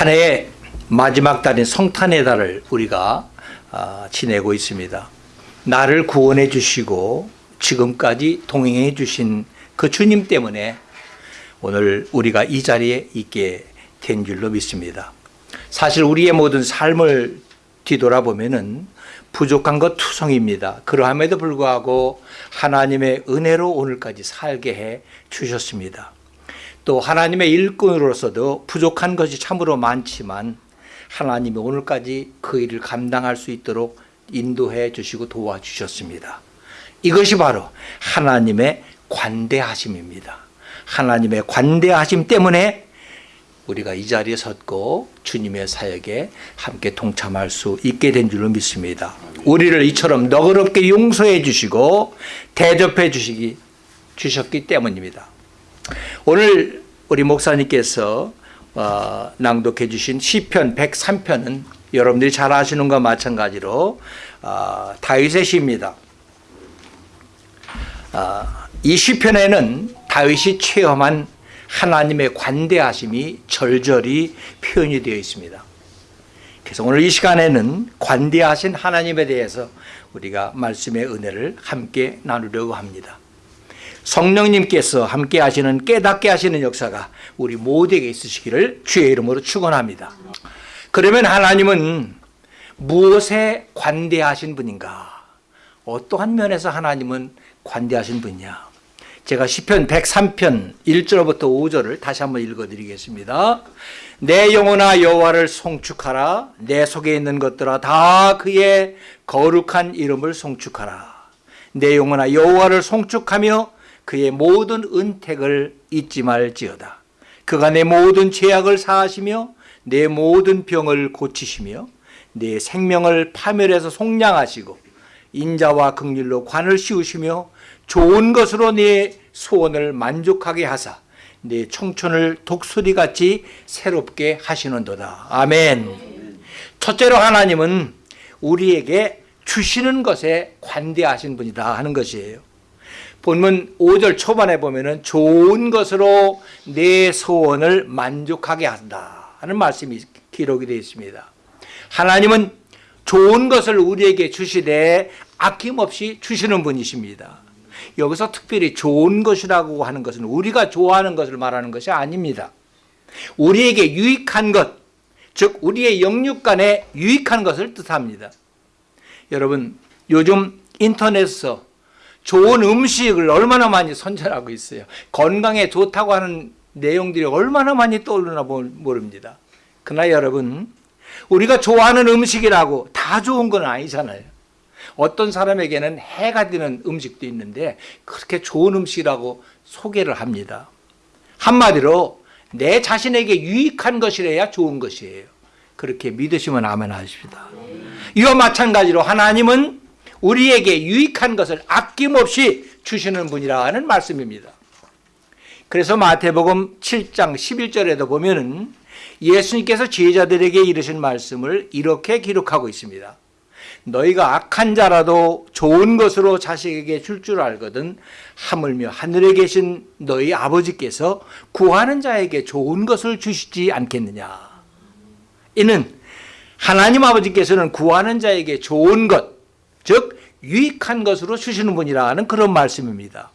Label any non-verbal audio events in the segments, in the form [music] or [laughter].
한 해의 마지막 달인 성탄의 달을 우리가 아, 지내고 있습니다. 나를 구원해 주시고 지금까지 동행해 주신 그 주님 때문에 오늘 우리가 이 자리에 있게 된 줄로 믿습니다. 사실 우리의 모든 삶을 뒤돌아보면 은 부족한 것 투성입니다. 그러함에도 불구하고 하나님의 은혜로 오늘까지 살게 해 주셨습니다. 또 하나님의 일꾼으로서도 부족한 것이 참으로 많지만 하나님이 오늘까지 그 일을 감당할 수 있도록 인도해 주시고 도와주셨습니다. 이것이 바로 하나님의 관대하심입니다. 하나님의 관대하심 때문에 우리가 이 자리에 섰고 주님의 사역에 함께 동참할 수 있게 된 줄로 믿습니다. 우리를 이처럼 너그럽게 용서해 주시고 대접해 주시기 주셨기 때문입니다. 오늘 우리 목사님께서 어, 낭독해 주신 시편 103편은 여러분들이 잘 아시는 것과 마찬가지로 어, 다윗의 시입니다. 어, 이 시편에는 다윗이 체험한 하나님의 관대하심이 절절히 표현이 되어 있습니다. 그래서 오늘 이 시간에는 관대하신 하나님에 대해서 우리가 말씀의 은혜를 함께 나누려고 합니다. 성령님께서 함께 하시는 깨닫게 하시는 역사가 우리 모두에게 있으시기를 주의 이름으로 축원합니다. 그러면 하나님은 무엇에 관대하신 분인가? 어떠한 면에서 하나님은 관대하신 분이냐? 제가 시편 103편 1절부터 5절을 다시 한번 읽어 드리겠습니다. 내 영혼아 여호와를 송축하라 내 속에 있는 것들아 다 그의 거룩한 이름을 송축하라. 내 영혼아 여호와를 송축하며 그의 모든 은택을 잊지 말지어다. 그가 내 모든 죄악을 사하시며 내 모든 병을 고치시며 내 생명을 파멸해서 속량하시고 인자와 극률로 관을 씌우시며 좋은 것으로 네 소원을 만족하게 하사 네 청춘을 독수리같이 새롭게 하시는도다. 아멘. 첫째로 하나님은 우리에게 주시는 것에 관대하신 분이다 하는 것이에요. 본문 5절 초반에 보면은 좋은 것으로 내 소원을 만족하게 한다 하는 말씀이 기록이 되어 있습니다. 하나님은 좋은 것을 우리에게 주시되 아낌없이 주시는 분이십니다. 여기서 특별히 좋은 것이라고 하는 것은 우리가 좋아하는 것을 말하는 것이 아닙니다. 우리에게 유익한 것, 즉 우리의 영육간에 유익한 것을 뜻합니다. 여러분 요즘 인터넷에서 좋은 음식을 얼마나 많이 선전하고 있어요. 건강에 좋다고 하는 내용들이 얼마나 많이 떠오르나 모릅니다. 그러나 여러분, 우리가 좋아하는 음식이라고 다 좋은 건 아니잖아요. 어떤 사람에게는 해가 되는 음식도 있는데 그렇게 좋은 음식이라고 소개를 합니다. 한마디로 내 자신에게 유익한 것이래야 좋은 것이에요. 그렇게 믿으시면 아멘 하십니다. 이와 마찬가지로 하나님은 우리에게 유익한 것을 아낌없이 주시는 분이라는 말씀입니다. 그래서 마태복음 7장 11절에도 보면은 예수님께서 제자들에게 이르신 말씀을 이렇게 기록하고 있습니다. 너희가 악한 자라도 좋은 것으로 자식에게 줄 줄 알거든 하물며 하늘에 계신 너희 아버지께서 구하는 자에게 좋은 것을 주시지 않겠느냐. 이는 하나님 아버지께서는 구하는 자에게 좋은 것, 즉 유익한 것으로 주시는 분이라는 그런 말씀입니다.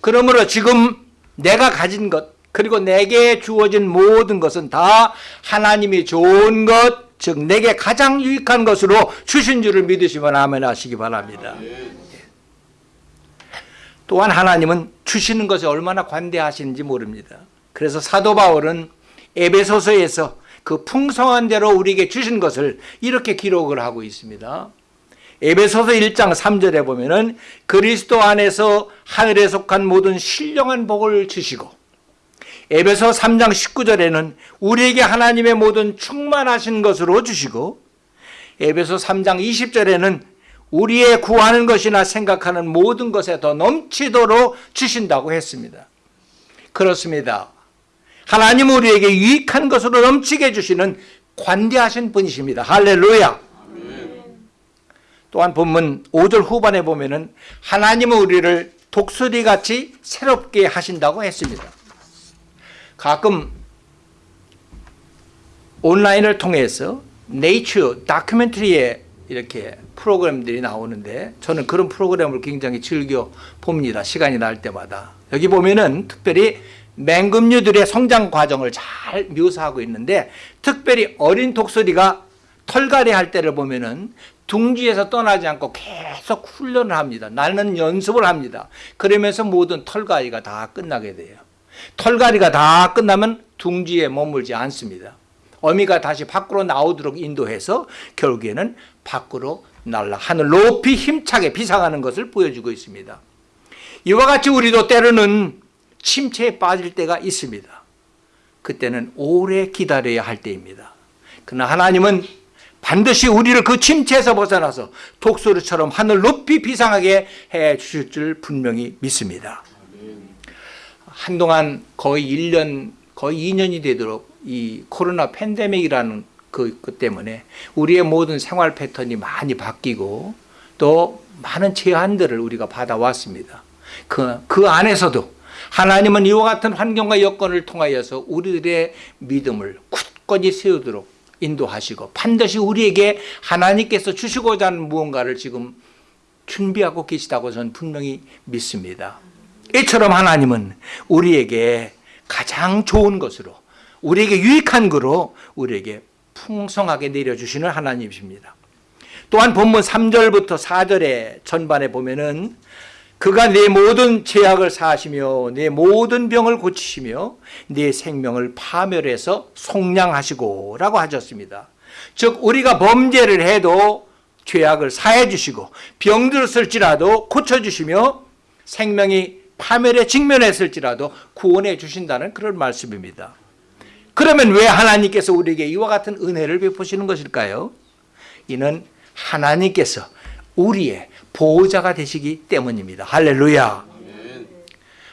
그러므로 지금 내가 가진 것 그리고 내게 주어진 모든 것은 다 하나님이 좋은 것, 즉 내게 가장 유익한 것으로 주신 줄을 믿으시면 아멘 하시기 바랍니다. 또한 하나님은 주시는 것에 얼마나 관대하시는지 모릅니다. 그래서 사도 바울은 에베소서에서 그 풍성한 대로 우리에게 주신 것을 이렇게 기록을 하고 있습니다. 에베소서 1장 3절에 보면은 그리스도 안에서 하늘에 속한 모든 신령한 복을 주시고 에베소 3장 19절에는 우리에게 하나님의 모든 충만하신 것으로 주시고 에베소 3장 20절에는 우리의 구하는 것이나 생각하는 모든 것에 더 넘치도록 주신다고 했습니다. 그렇습니다. 하나님 우리에게 유익한 것으로 넘치게 주시는 관대하신 분이십니다. 할렐루야. 또한 본문 5절 후반에 보면은 하나님은 우리를 독수리같이 새롭게 하신다고 했습니다. 가끔 온라인을 통해서 네이처 다큐멘터리에 이렇게 프로그램들이 나오는데 저는 그런 프로그램을 굉장히 즐겨 봅니다. 시간이 날 때마다. 여기 보면은 특별히 맹금류들의 성장 과정을 잘 묘사하고 있는데 특별히 어린 독수리가 털갈이 할 때를 보면은 둥지에서 떠나지 않고 계속 훈련을 합니다. 나는 연습을 합니다. 그러면서 모든 털갈이가 다 끝나게 돼요. 털갈이가 다 끝나면 둥지에 머물지 않습니다. 어미가 다시 밖으로 나오도록 인도해서 결국에는 밖으로 날라 하늘 높이 힘차게 비상하는 것을 보여주고 있습니다. 이와 같이 우리도 때로는 침체에 빠질 때가 있습니다. 그때는 오래 기다려야 할 때입니다. 그러나 하나님은 반드시 우리를 그 침체에서 벗어나서 독수리처럼 하늘 높이 비상하게 해 주실 줄 분명히 믿습니다. 한동안 거의 1년, 거의 2년이 되도록 이 코로나 팬데믹이라는 그, 그 때문에 우리의 모든 생활 패턴이 많이 바뀌고 또 많은 제한들을 우리가 받아왔습니다. 그, 그 안에서도 하나님은 이와 같은 환경과 여건을 통하여서 우리들의 믿음을 굳건히 세우도록 인도하시고 반드시 우리에게 하나님께서 주시고자 하는 무언가를 지금 준비하고 계시다고 저는 분명히 믿습니다. 이처럼 하나님은 우리에게 가장 좋은 것으로 우리에게 유익한 거로 우리에게 풍성하게 내려주시는 하나님이십니다. 또한 본문 3절부터 4절의 전반에 보면은 그가 내 모든 죄악을 사하시며 내 모든 병을 고치시며 내 생명을 파멸해서 속량하시고 라고 하셨습니다. 즉 우리가 범죄를 해도 죄악을 사해 주시고 병들었을지라도 고쳐주시며 생명이 파멸에 직면했을지라도 구원해 주신다는 그런 말씀입니다. 그러면 왜 하나님께서 우리에게 이와 같은 은혜를 베푸시는 것일까요? 이는 하나님께서 우리의 보호자가 되시기 때문입니다. 할렐루야.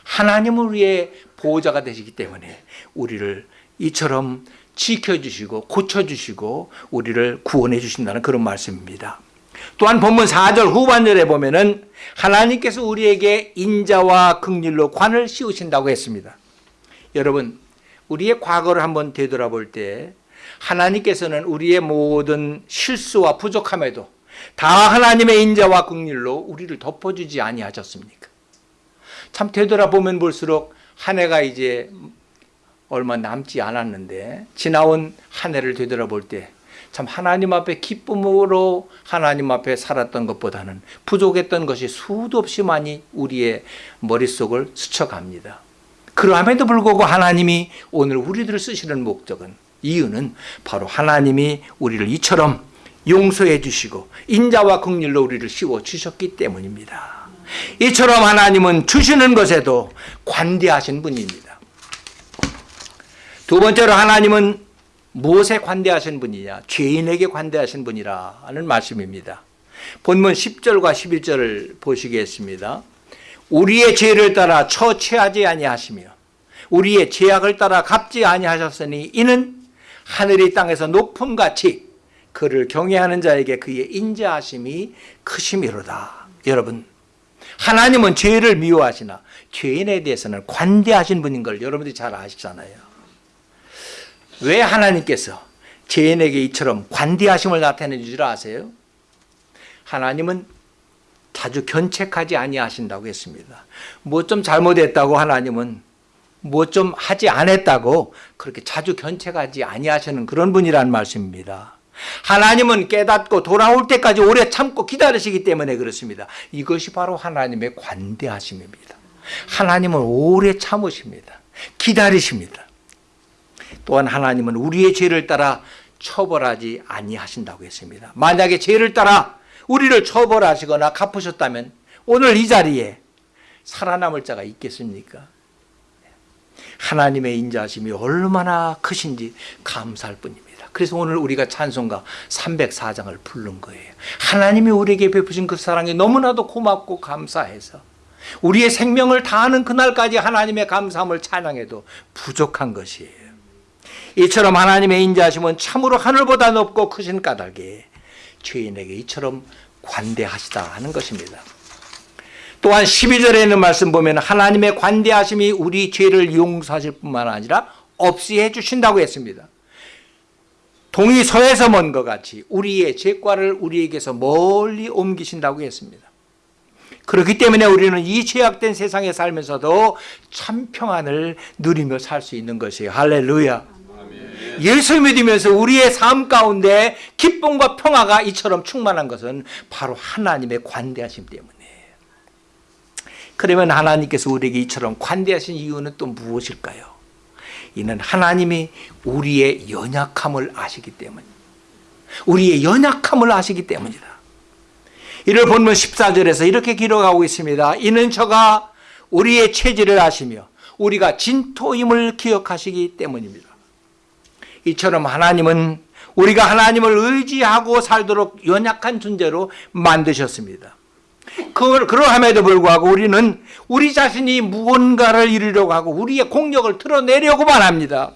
하나님은 우리의 보호자가 되시기 때문에 우리를 이처럼 지켜주시고 고쳐주시고 우리를 구원해 주신다는 그런 말씀입니다. 또한 본문 4절 후반절에 보면 은 하나님께서 우리에게 인자와 극률로 관을 씌우신다고 했습니다. 여러분, 우리의 과거를 한번 되돌아볼 때 하나님께서는 우리의 모든 실수와 부족함에도 다 하나님의 인자와 긍휼로 우리를 덮어주지 아니하셨습니까? 참 되돌아보면 볼수록 한 해가 이제 얼마 남지 않았는데 지나온 한 해를 되돌아볼 때 참 하나님 앞에 기쁨으로 하나님 앞에 살았던 것보다는 부족했던 것이 수도 없이 많이 우리의 머릿속을 스쳐갑니다. 그러함에도 불구하고 하나님이 오늘 우리들을 쓰시는 목적은 이유는 바로 하나님이 우리를 이처럼 용서해 주시고 인자와 긍휼로 우리를 씌워 주셨기 때문입니다. 이처럼 하나님은 주시는 것에도 관대하신 분입니다. 두 번째로 하나님은 무엇에 관대하신 분이냐? 죄인에게 관대하신 분이라는 말씀입니다. 본문 10절과 11절을 보시겠습니다. 우리의 죄를 따라 처치하지 아니하시며 우리의 죄악을 따라 갚지 아니하셨으니 이는 하늘이 땅에서 높음같이 그를 경외하는 자에게 그의 인자하심이 크심이로다. 여러분 하나님은 죄를 미워하시나 죄인에 대해서는 관대하신 분인 걸 여러분들이 잘 아시잖아요. 왜 하나님께서 죄인에게 이처럼 관대하심을 나타내 주줄 아세요? 하나님은 자주 견책하지 아니하신다고 했습니다. 뭐 좀 잘못했다고 하나님은 뭐 좀 하지 않았다고 그렇게 자주 견책하지 아니하시는 그런 분이라는 말씀입니다. 하나님은 깨닫고 돌아올 때까지 오래 참고 기다리시기 때문에 그렇습니다. 이것이 바로 하나님의 관대하심입니다. 하나님은 오래 참으십니다. 기다리십니다. 또한 하나님은 우리의 죄를 따라 처벌하지 아니하신다고 했습니다. 만약에 죄를 따라 우리를 처벌하시거나 갚으셨다면 오늘 이 자리에 살아남을 자가 있겠습니까? 하나님의 인자심이 얼마나 크신지 감사할 뿐입니다. 그래서 오늘 우리가 찬송가 304장을 부른 거예요. 하나님이 우리에게 베푸신 그 사랑이 너무나도 고맙고 감사해서 우리의 생명을 다하는 그날까지 하나님의 감사함을 찬양해도 부족한 것이에요. 이처럼 하나님의 인자하심은 참으로 하늘보다 높고 크신 까닭에 죄인에게 이처럼 관대하시다 하는 것입니다. 또한 12절에 있는 말씀 보면 하나님의 관대하심이 우리 죄를 용서하실 뿐만 아니라 없이 해주신다고 했습니다. 동이 서에서 먼 것 같이 우리의 죄과를 우리에게서 멀리 옮기신다고 했습니다. 그렇기 때문에 우리는 이 죄악된 세상에 살면서도 참 평안을 누리며 살 수 있는 것이에요. 할렐루야. 예수 믿으면서 우리의 삶 가운데 기쁨과 평화가 이처럼 충만한 것은 바로 하나님의 관대하심 때문이에요. 그러면 하나님께서 우리에게 이처럼 관대하신 이유는 또 무엇일까요? 이는 하나님이 우리의 연약함을 아시기 때문. 우리의 연약함을 아시기 때문이다. 이를 본문 14절에서 이렇게 기록하고 있습니다. 이는 저가 우리의 체질을 아시며 우리가 진토임을 기억하시기 때문입니다. 이처럼 하나님은 우리가 하나님을 의지하고 살도록 연약한 존재로 만드셨습니다. 그걸 그러함에도 불구하고 우리는 우리 자신이 무언가를 이루려고 하고 우리의 공력을 드러내려고만 합니다.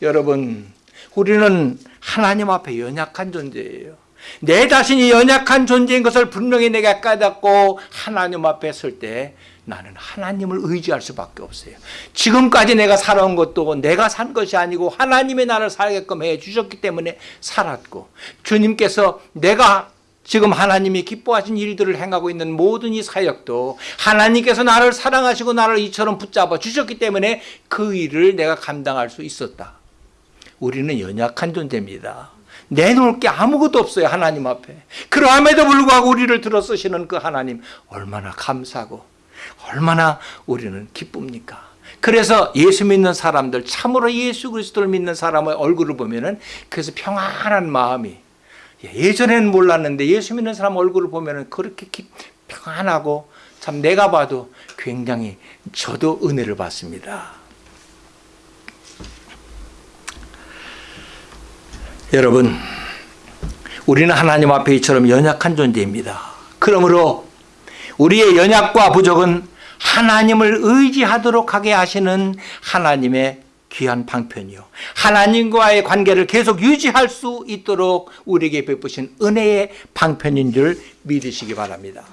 여러분, 우리는 하나님 앞에 연약한 존재예요. 내 자신이 연약한 존재인 것을 분명히 내가 깨닫고 하나님 앞에 설 때 나는 하나님을 의지할 수밖에 없어요. 지금까지 내가 살아온 것도 내가 산 것이 아니고 하나님이 나를 살게끔 해 주셨기 때문에 살았고 주님께서 내가 지금 하나님이 기뻐하신 일들을 행하고 있는 모든 이 사역도 하나님께서 나를 사랑하시고 나를 이처럼 붙잡아 주셨기 때문에 그 일을 내가 감당할 수 있었다. 우리는 연약한 존재입니다. 내놓을 게 아무것도 없어요. 하나님 앞에. 그러함에도 불구하고 우리를 들어 쓰시는 그 하나님 얼마나 감사하고 얼마나 우리는 기쁩니까? 그래서 예수 믿는 사람들 참으로 예수 그리스도를 믿는 사람의 얼굴을 보면 은 그래서 평안한 마음이 예전에는 몰랐는데 예수 믿는 사람 얼굴을 보면은 그렇게 평안하고 참 내가 봐도 굉장히 저도 은혜를 받습니다. 여러분, 우리는 하나님 앞에 이처럼 연약한 존재입니다. 그러므로 우리의 연약과 부족은 하나님을 의지하도록 하게 하시는 하나님의 귀한 방편이요. 하나님과의 관계를 계속 유지할 수 있도록 우리에게 베푸신 은혜의 방편인 줄 믿으시기 바랍니다.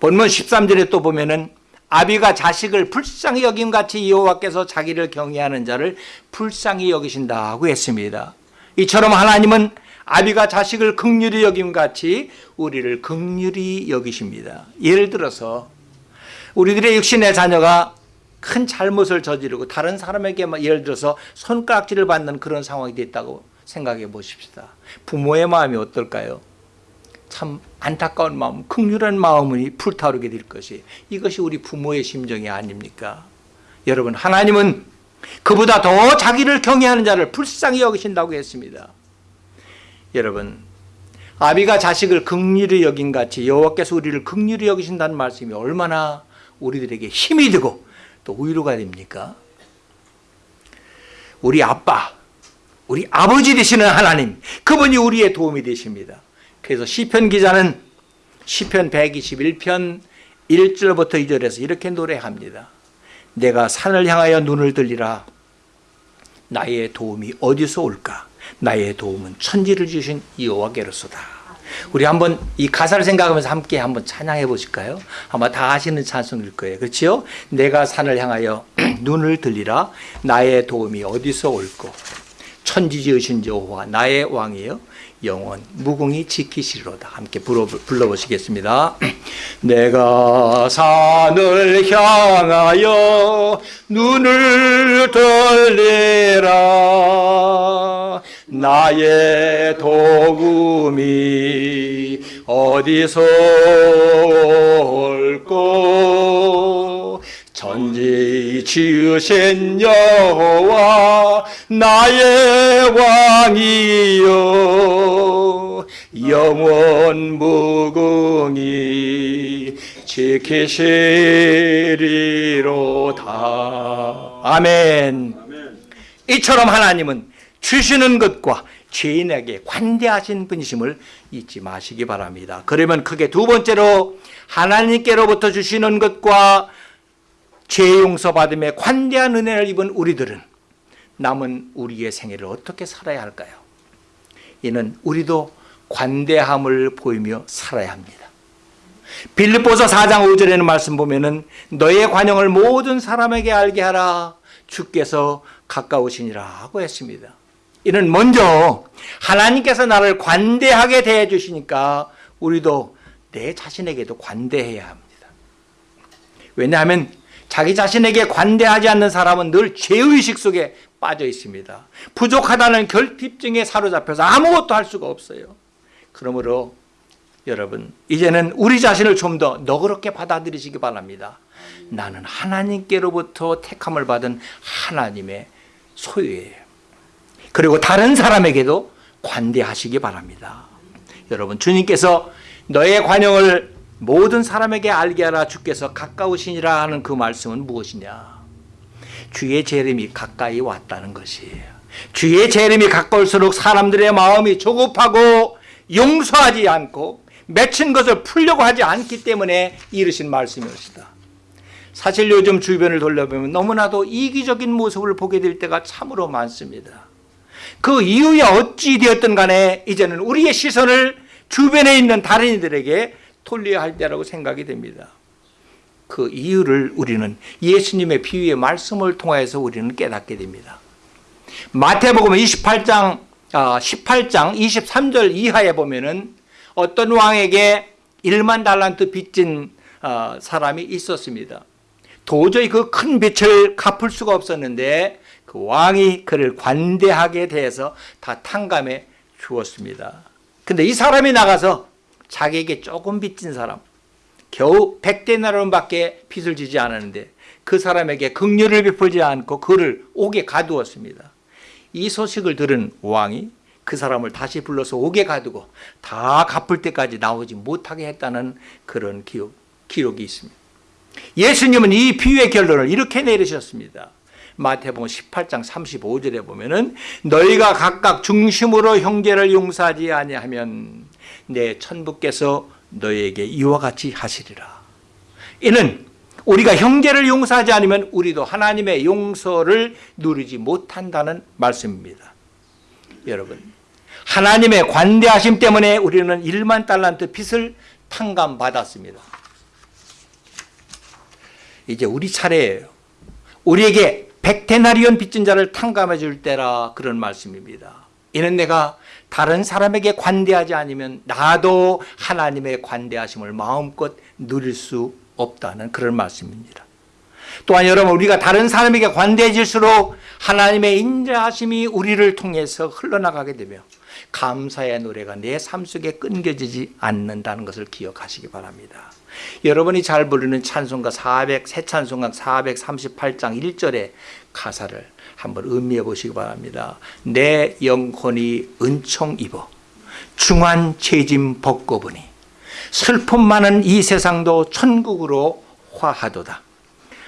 본문 13절에 또 보면은 아비가 자식을 불쌍히 여김 같이 여호와께서 자기를 경외하는 자를 불쌍히 여기신다고 했습니다. 이처럼 하나님은 아비가 자식을 극률히 여김 같이 우리를 극률히 여기십니다. 예를 들어서 우리들의 육신의 자녀가 큰 잘못을 저지르고 다른 사람에게 예를 들어서 손가락질을 받는 그런 상황이 됐다고 생각해 보십시다. 부모의 마음이 어떨까요? 참 안타까운 마음, 극률한 마음이 불타오르게 될 것이 이것이 우리 부모의 심정이 아닙니까? 여러분 하나님은 그보다 더 자기를 경외하는 자를 불쌍히 여기신다고 했습니다. 여러분 아비가 자식을 극률히 여긴 같이 여호와께서 우리를 극률히 여기신다는 말씀이 얼마나 우리들에게 힘이 되고 또 위로가 됩니까? 우리 아빠, 우리 아버지 되시는 하나님, 그분이 우리의 도움이 되십니다. 그래서 시편 기자는 시편 121편 1절부터 2절에서 이렇게 노래합니다. 내가 산을 향하여 눈을 들리라. 나의 도움이 어디서 올까? 나의 도움은 천지를 주신 여호와께로소다. 우리 한번 이 가사를 생각하면서 함께 한번 찬양해 보실까요? 아마 다 아시는 찬송일 거예요. 그렇죠? 내가 산을 향하여 [clears throat] 눈을 들리라. 나의 도움이 어디서 올고 천지 지으신 여호와 나의 왕이여 영원 무궁히 지키시리로다. 함께 불러, 불러보시겠습니다. [clears throat] 내가 산을 향하여 눈을 돌리라 나의 도움이 어디서 올고 천지 지으신 여호와 나의 왕이여 영원 무궁히 지키시리로다. 아멘. 이처럼 하나님은 주시는 것과 죄인에게 관대하신 분이심을 잊지 마시기 바랍니다. 그러면 크게 두 번째로 하나님께로부터 주시는 것과 죄 용서받음에 관대한 은혜를 입은 우리들은 남은 우리의 생애를 어떻게 살아야 할까요? 이는 우리도 관대함을 보이며 살아야 합니다. 빌립보서 4장 5절에는 말씀 보면은 너의 관용을 모든 사람에게 알게 하라 주께서 가까우시니라 하고 했습니다. 이는 먼저 하나님께서 나를 관대하게 대해 주시니까 우리도 내 자신에게도 관대해야 합니다. 왜냐하면 자기 자신에게 관대하지 않는 사람은 늘 죄의식 속에 빠져 있습니다. 부족하다는 결핍증에 사로잡혀서 아무것도 할 수가 없어요. 그러므로 여러분 이제는 우리 자신을 좀 더 너그럽게 받아들이시기 바랍니다. 나는 하나님께로부터 택함을 받은 하나님의 소유예요. 그리고 다른 사람에게도 관대하시기 바랍니다. 여러분 주님께서 너의 관용을 모든 사람에게 알게 하라 주께서 가까우시니라 하는 그 말씀은 무엇이냐? 주의 재림이 가까이 왔다는 것이에요. 주의 재림이 가까울수록 사람들의 마음이 조급하고 용서하지 않고 맺힌 것을 풀려고 하지 않기 때문에 이르신 말씀이었다. 사실 요즘 주변을 돌려보면 너무나도 이기적인 모습을 보게 될 때가 참으로 많습니다. 그 이유야 어찌 되었든 간에 이제는 우리의 시선을 주변에 있는 다른 이들에게 돌려야 할 때라고 생각이 됩니다. 그 이유를 우리는 예수님의 비유의 말씀을 통해서 우리는 깨닫게 됩니다. 마태복음 28장 18장 23절 이하에 보면은 어떤 왕에게 1만 달란트 빚진 어, 사람이 있었습니다. 도저히 그 큰 빚을 갚을 수가 없었는데 그 왕이 그를 관대하게 대해서 다 탕감해 주었습니다. 근데 이 사람이 나가서 자기에게 조금 빚진 사람, 겨우 100데나론밖에 빚을 지지 않았는데 그 사람에게 긍휼을 베풀지 않고 그를 옥에 가두었습니다. 이 소식을 들은 왕이 그 사람을 다시 불러서 옥에 가두고 다 갚을 때까지 나오지 못하게 했다는 그런 기록, 기록이 있습니다. 예수님은 이 비유의 결론을 이렇게 내리셨습니다. 마태복음 18장 35절에 보면은 너희가 각각 중심으로 형제를 용서하지 아니하면 내 천부께서 너희에게 이와 같이 하시리라. 이는 우리가 형제를 용서하지 않으면 우리도 하나님의 용서를 누리지 못한다는 말씀입니다. 여러분, 하나님의 관대하심 때문에 우리는 1만 달란트 빚을 탕감받았습니다. 이제 우리 차례예요. 우리에게 백테나리온 빚진 자를 탕감해 줄 때라 그런 말씀입니다. 이는 내가 다른 사람에게 관대하지 않으면 나도 하나님의 관대하심을 마음껏 누릴 수 없다는 그런 말씀입니다. 또한 여러분 우리가 다른 사람에게 관대해질수록 하나님의 인자하심이 우리를 통해서 흘러나가게 되며 감사의 노래가 내 삶 속에 끊겨지지 않는다는 것을 기억하시기 바랍니다. 여러분이 잘 부르는 찬송가 400, 새 찬송가 438장 1절의 가사를 한번 음미해 보시기 바랍니다. 내 영혼이 은총 입어 중한 죄짐 벗고 보니 슬픔 많은 이 세상도 천국으로 화하도다.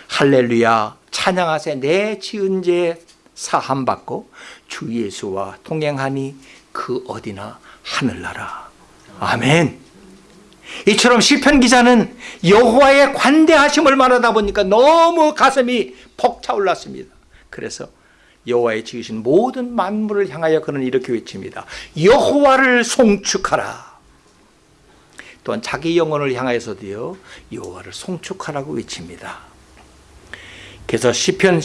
할렐루야 찬양하세 내 지은 죄 사함 받고 주 예수와 동행하니 그 어디나 하늘나라. 아멘. 이처럼 시편 기자는 여호와의 관대하심을 말하다 보니까 너무 가슴이 벅차올랐습니다. 그래서 여호와의 지으신 모든 만물을 향하여 그는 이렇게 외칩니다. 여호와를 송축하라. 또한 자기 영혼을 향하여서도요. 여호와를 송축하라고 외칩니다. 그래서 시편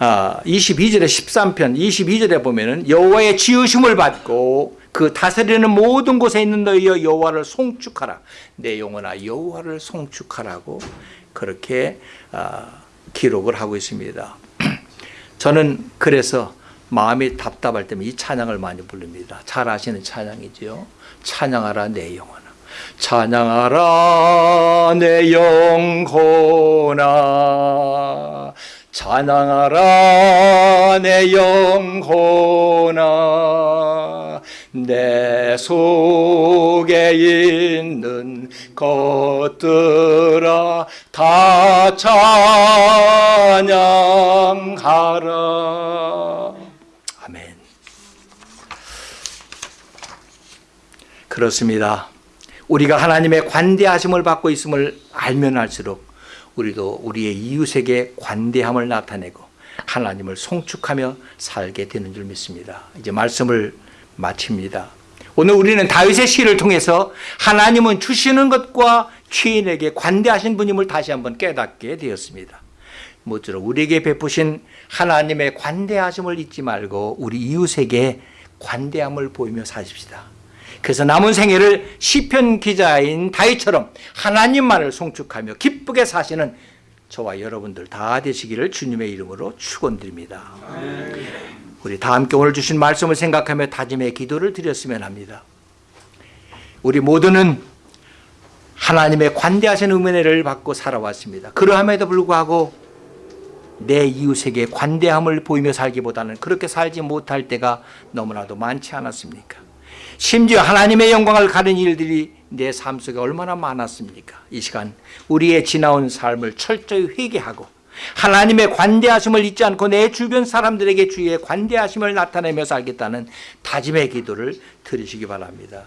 22절에 13편 22절에 보면은 여호와의 지으심을 받고 그 다스리는 모든 곳에 있는 너희여 여호와를 송축하라. 내 영혼아 여호와를 송축하라고 그렇게 아, 기록을 하고 있습니다. 저는 그래서 마음이 답답할 때면 이 찬양을 많이 부릅니다. 잘 아시는 찬양이지요. 찬양하라 내 영혼아. 찬양하라 내 영혼아. 찬양하라 내 영혼아. 내 속에 있는 것들아 다 찬양하라. 아멘. 그렇습니다. 우리가 하나님의 관대하심을 받고 있음을 알면 알수록 우리도 우리의 이웃에게 관대함을 나타내고 하나님을 송축하며 살게 되는 줄 믿습니다. 이제 말씀을 마칩니다. 오늘 우리는 다윗의 시를 통해서 하나님은 주시는 것과 죄인에게 관대하신 분임을 다시 한번 깨닫게 되었습니다. 모쪼록 우리에게 베푸신 하나님의 관대하심을 잊지 말고 우리 이웃에게 관대함을 보이며 사십시다. 그래서 남은 생애를 시편 기자인 다윗처럼 하나님만을 송축하며 기쁘게 사시는 저와 여러분들 다 되시기를 주님의 이름으로 축원드립니다. 우리 다 함께 오늘 주신 말씀을 생각하며 다짐의 기도를 드렸으면 합니다. 우리 모두는 하나님의 관대하신 은혜를 받고 살아왔습니다. 그러함에도 불구하고 내 이웃에게 관대함을 보이며 살기보다는 그렇게 살지 못할 때가 너무나도 많지 않았습니까? 심지어 하나님의 영광을 가는 일들이 내 삶 속에 얼마나 많았습니까? 이 시간 우리의 지나온 삶을 철저히 회개하고 하나님의 관대하심을 잊지 않고 내 주변 사람들에게 주의 관대하심을 나타내며 살겠다는 다짐의 기도를 드리시기 바랍니다.